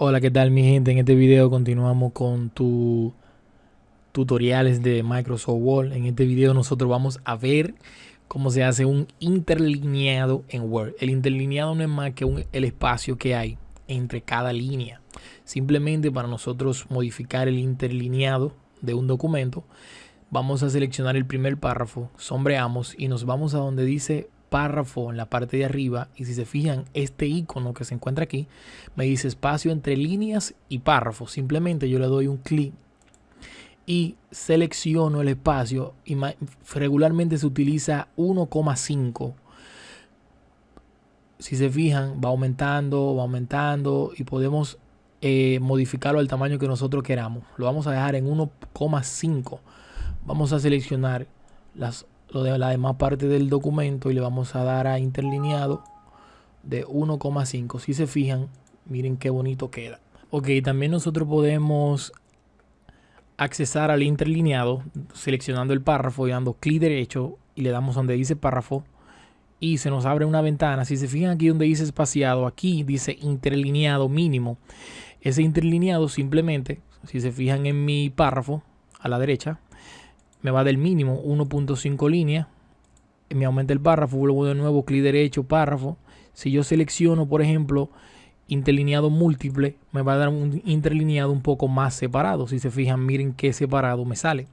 Hola, ¿qué tal mi gente? En este video continuamos con tu tutoriales de Microsoft Word. En este video nosotros vamos a ver cómo se hace un interlineado en Word. El interlineado no es más que el espacio que hay entre cada línea. Simplemente para nosotros modificar el interlineado de un documento, vamos a seleccionar el primer párrafo, sombreamos y nos vamos a donde dice párrafo en la parte de arriba y si se fijan este icono que se encuentra aquí me dice espacio entre líneas y párrafo. Simplemente yo le doy un clic y selecciono el espacio y regularmente se utiliza 1,5 si se fijan va aumentando va aumentando y podemos eh, modificarlo al tamaño que nosotros queramos. Lo vamos a dejar en 1,5 vamos a seleccionar las lo de la demás parte del documento y le vamos a dar a interlineado de 1,5 si se fijan miren qué bonito queda. Ok también nosotros podemos accesar al interlineado seleccionando el párrafo y dando clic derecho y le damos donde dice párrafo y se nos abre una ventana. Si se fijan aquí donde dice espaciado aquí dice interlineado mínimo. Ese interlineado simplemente si se fijan en mi párrafo a la derecha me va del mínimo 1.5 líneas. Me aumenta el párrafo, luego de nuevo clic derecho, párrafo. Si yo selecciono, por ejemplo, interlineado múltiple, me va a dar un interlineado un poco más separado. Si se fijan, miren qué separado me sale.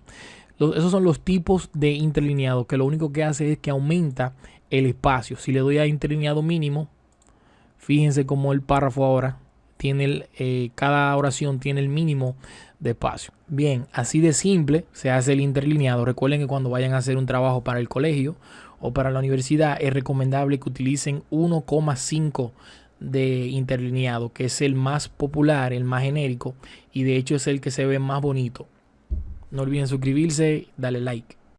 esos son los tipos de interlineado, que lo único que hace es que aumenta el espacio. Si le doy a interlineado mínimo, fíjense cómo el párrafo ahora tiene eh, cada oración tiene el mínimo de espacio. Bien, así de simple se hace el interlineado. Recuerden que cuando vayan a hacer un trabajo para el colegio o para la universidad es recomendable que utilicen 1,5 de interlineado, que es el más popular, el más genérico y de hecho es el que se ve más bonito. No olviden suscribirse, darle like.